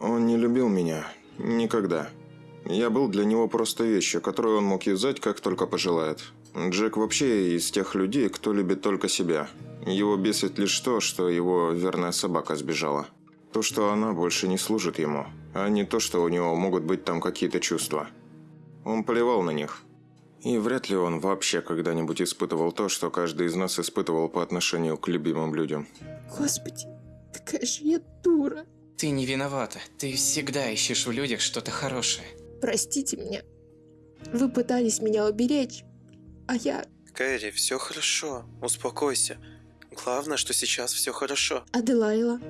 Он не любил меня. Никогда. Я был для него просто вещью, которую он мог юзать, как только пожелает. Джек вообще из тех людей, кто любит только себя. Его бесит лишь то, что его верная собака сбежала. То, что она больше не служит ему, а не то, что у него могут быть там какие-то чувства. Он плевал на них. И вряд ли он вообще когда-нибудь испытывал то, что каждый из нас испытывал по отношению к любимым людям. Господи, какая же я дура. Ты не виновата. Ты всегда ищешь в людях что-то хорошее. Простите меня. Вы пытались меня уберечь, а я... Кэрри, все хорошо. Успокойся. Главное, что сейчас все хорошо. Аделайла.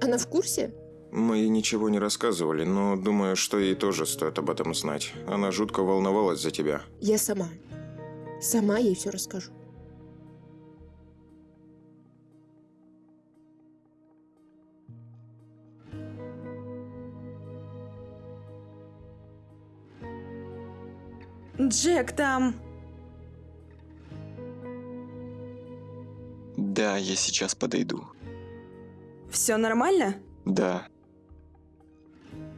Она в курсе? Мы ей ничего не рассказывали, но думаю, что ей тоже стоит об этом знать. Она жутко волновалась за тебя. Я сама. Сама ей все расскажу. Джек там... Да, я сейчас подойду. Все нормально? Да,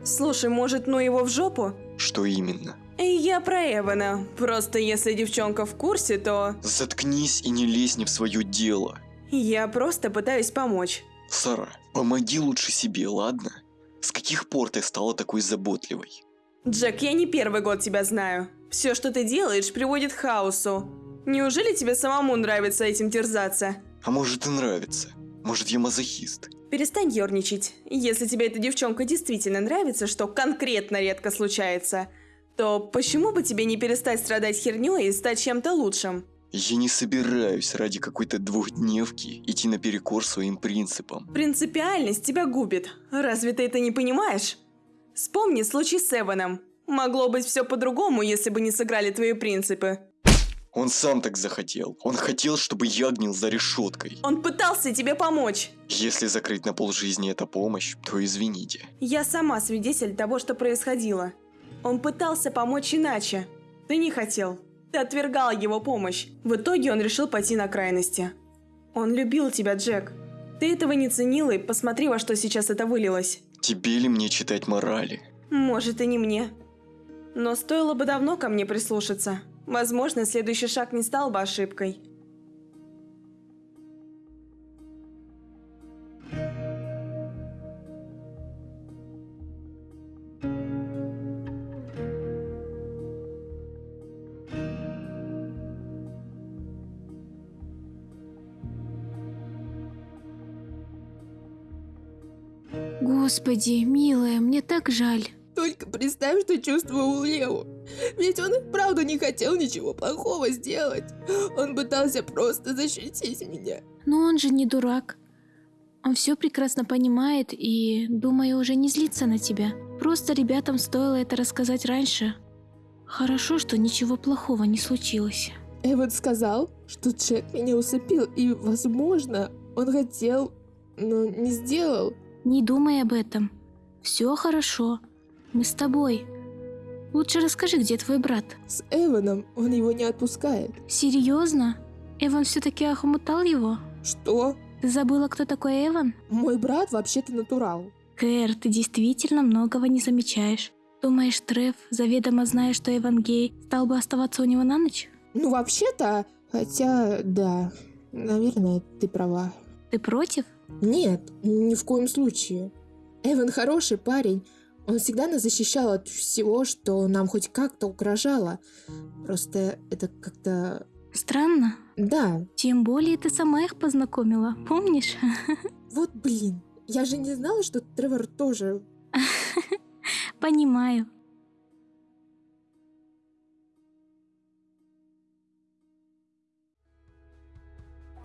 Слушай, может, ну его в жопу? что именно? Я про Эвана. Просто если девчонка в курсе, то... Заткнись и не лезь не в свое дело. Я просто пытаюсь помочь. Сара, помоги лучше себе, ладно? С каких пор ты стала такой заботливой? Джек, я не первый год тебя знаю. Все, что ты делаешь, приводит к хаосу. Неужели тебе самому нравится этим терзаться? А может и нравится? Может я мазохист? Перестань ерничать. Если тебе эта девчонка действительно нравится, что конкретно редко случается, то почему бы тебе не перестать страдать херней и стать чем-то лучшим? Я не собираюсь ради какой-то двухдневки идти наперекор своим принципам. Принципиальность тебя губит. Разве ты это не понимаешь? Вспомни случай с Эваном. Могло быть все по-другому, если бы не сыграли твои принципы. Он сам так захотел. Он хотел, чтобы я гнил за решеткой. Он пытался тебе помочь. Если закрыть на полжизни это помощь, то извините. Я сама свидетель того, что происходило. Он пытался помочь иначе. Ты не хотел. Ты отвергал его помощь. В итоге он решил пойти на крайности. Он любил тебя, Джек. Ты этого не ценила, и посмотри, во что сейчас это вылилось. Тебе ли мне читать морали? Может, и не мне. Но стоило бы давно ко мне прислушаться. Возможно, следующий шаг не стал бы ошибкой. Господи, милая, мне так жаль. Только представь, что чувствовал Лео. Ведь он и правда не хотел ничего плохого сделать. Он пытался просто защитить меня. Но он же не дурак. Он все прекрасно понимает и, думаю, уже не злится на тебя. Просто ребятам стоило это рассказать раньше. Хорошо, что ничего плохого не случилось. Эван сказал, что Джек меня усыпил, и, возможно, он хотел, но не сделал. Не думай об этом. Все хорошо. Мы с тобой. Лучше расскажи, где твой брат. С Эваном он его не отпускает. Серьезно? Эван все-таки охмутал его? Что? Ты забыла, кто такой Эван? Мой брат вообще-то натурал. Кэр, ты действительно многого не замечаешь. Думаешь, Трев, заведомо зная, что Эван гей, стал бы оставаться у него на ночь? Ну, вообще-то, хотя, да, наверное, ты права. Ты против? Нет, ни в коем случае. Эван хороший парень. Он всегда нас защищал от всего, что нам хоть как-то угрожало. Просто это как-то... Странно. Да, Тем более ты сама их познакомила, помнишь? вот блин. Я же не знала, что Тревор тоже... Понимаю.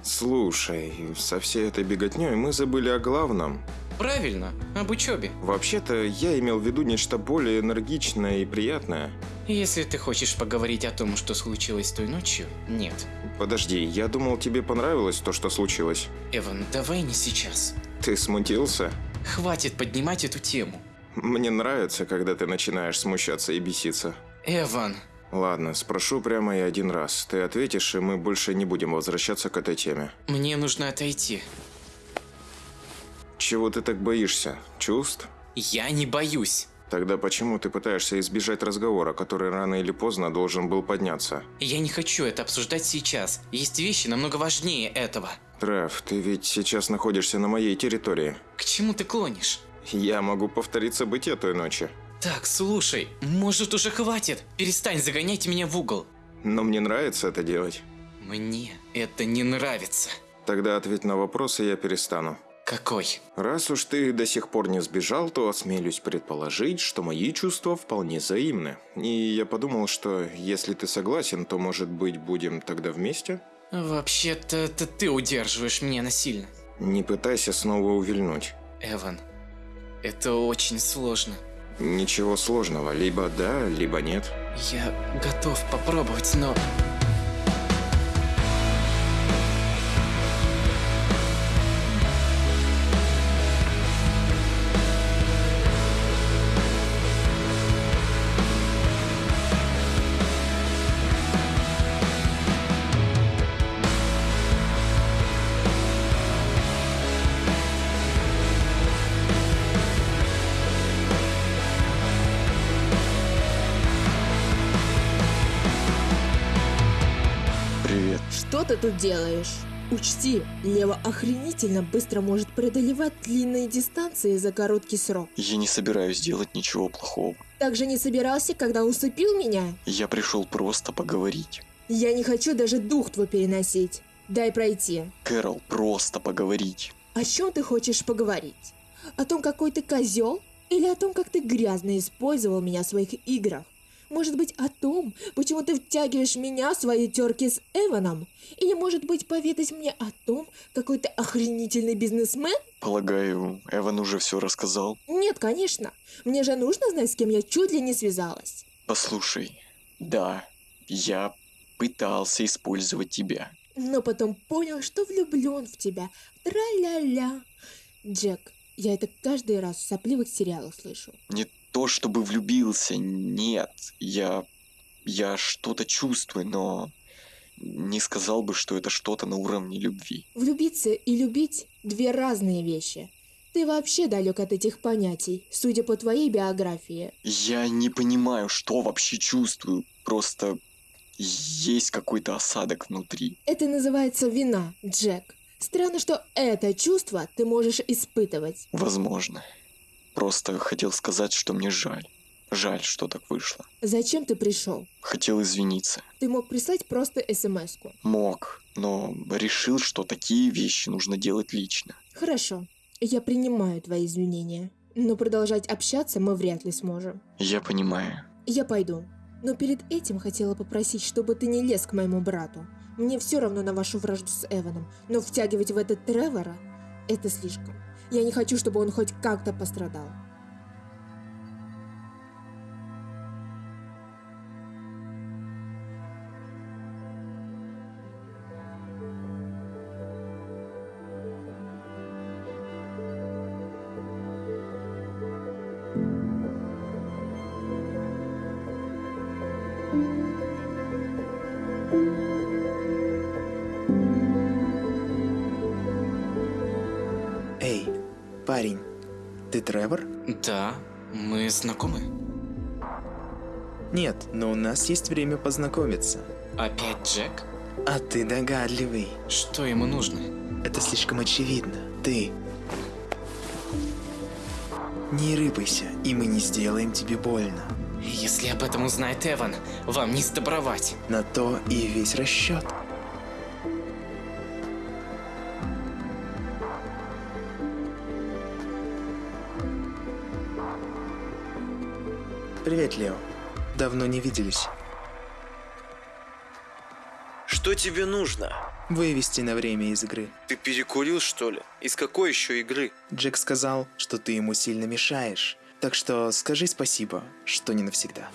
Слушай, со всей этой беготней мы забыли о главном. Правильно, об учебе. Вообще-то я имел в виду нечто более энергичное и приятное. Если ты хочешь поговорить о том, что случилось той ночью, нет. Подожди, я думал, тебе понравилось то, что случилось. Эван, давай не сейчас. Ты смутился? Хватит поднимать эту тему. Мне нравится, когда ты начинаешь смущаться и беситься. Эван, Ладно, спрошу прямо и один раз. Ты ответишь, и мы больше не будем возвращаться к этой теме. мне нужно отойти. Чего ты так боишься? Чувств? Я не боюсь. Тогда почему ты пытаешься избежать разговора, который рано или поздно должен был подняться? Я не хочу это обсуждать сейчас. Есть вещи намного важнее этого. Трав, ты ведь сейчас находишься на моей территории. К чему ты клонишь? Я могу повторить события той ночи. Так, слушай, может уже хватит? Перестань загонять меня в угол. Но мне нравится это делать. Мне это не нравится. Тогда ответь на вопрос, и я перестану. Какой? Раз уж ты до сих пор не сбежал, то осмелюсь предположить, что мои чувства вполне взаимны. И я подумал, что если ты согласен, то, может быть, будем тогда вместе? Вообще-то ты удерживаешь меня насильно. Не пытайся снова увильнуть. Эван, это очень сложно. Ничего сложного, либо да, либо нет. Я готов попробовать, но... Что ты тут делаешь? Учти, Лева охренительно быстро может преодолевать длинные дистанции за короткий срок. Я не собираюсь делать ничего плохого. Также не собирался, когда усыпил меня? Я пришел просто поговорить. Я не хочу даже дух твой переносить. Дай пройти. Кэрол, просто поговорить. О чем ты хочешь поговорить? О том, какой ты козел? Или о том, как ты грязно использовал меня в своих играх? Может быть, о том, почему ты втягиваешь меня в свои терки с Эваном? Или, может быть, поведать мне о том, какой ты охренительный бизнесмен? Полагаю, Эван уже все рассказал. Нет, конечно. Мне же нужно знать, с кем я чуть ли не связалась. Послушай, да, я пытался использовать тебя. Но потом понял, что влюблен в тебя. Тра-ля-ля. Джек, я это каждый раз в сопливых сериалах слышу. Не то чтобы влюбился, нет. Я... я что-то чувствую, но не сказал бы, что это что-то на уровне любви. Влюбиться и любить – две разные вещи. Ты вообще далек от этих понятий, судя по твоей биографии. Я не понимаю, что вообще чувствую. Просто есть какой-то осадок внутри. Это называется вина, Джек. Странно, что это чувство ты можешь испытывать. Возможно. Просто хотел сказать, что мне жаль. Жаль, что так вышло. Зачем ты пришел? Хотел извиниться. Ты мог прислать просто смс-ку. Мог, но решил, что такие вещи нужно делать лично. Хорошо, я принимаю твои извинения. Но продолжать общаться мы вряд ли сможем. Я понимаю. Я пойду. Но перед этим хотела попросить, чтобы ты не лез к моему брату. Мне все равно на вашу вражду с Эваном, но втягивать в этот Тревора – это слишком. Я не хочу, чтобы он хоть как-то пострадал. Тревор? Да, мы знакомы. Нет, но у нас есть время познакомиться. Опять Джек? А ты догадливый. Что ему нужно? Это слишком очевидно. Ты... Не рыпайся, и мы не сделаем тебе больно. Если об этом узнает Эван, вам не сдобровать. На то и весь расчет. Привет, Лео. Давно не виделись. Что тебе нужно? Вывести на время из игры. Ты перекурил, что ли? Из какой еще игры? Джек сказал, что ты ему сильно мешаешь. Так что скажи спасибо, что не навсегда.